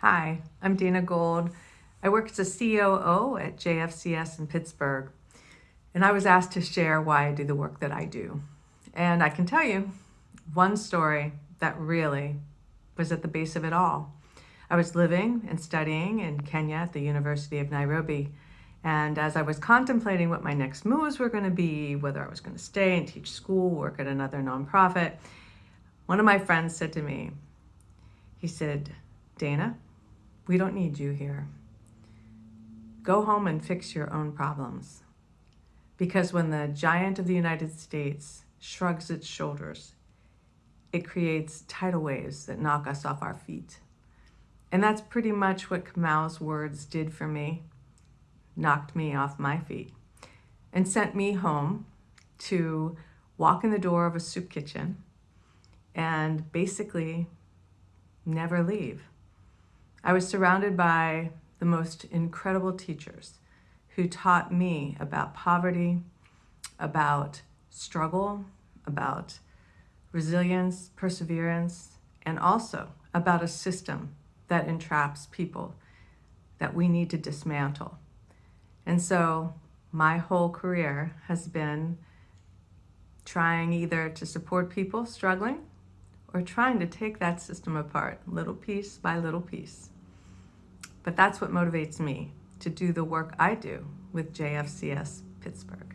Hi, I'm Dana Gold. I work as a COO at JFCS in Pittsburgh, and I was asked to share why I do the work that I do. And I can tell you one story that really was at the base of it all. I was living and studying in Kenya at the University of Nairobi, and as I was contemplating what my next moves were going to be, whether I was going to stay and teach school, work at another nonprofit, one of my friends said to me, he said, Dana, we don't need you here. Go home and fix your own problems. Because when the giant of the United States shrugs its shoulders, it creates tidal waves that knock us off our feet. And that's pretty much what Kamau's words did for me, knocked me off my feet, and sent me home to walk in the door of a soup kitchen and basically never leave. I was surrounded by the most incredible teachers who taught me about poverty, about struggle, about resilience, perseverance, and also about a system that entraps people that we need to dismantle. And so my whole career has been trying either to support people struggling or trying to take that system apart little piece by little piece. But that's what motivates me to do the work I do with JFCS Pittsburgh.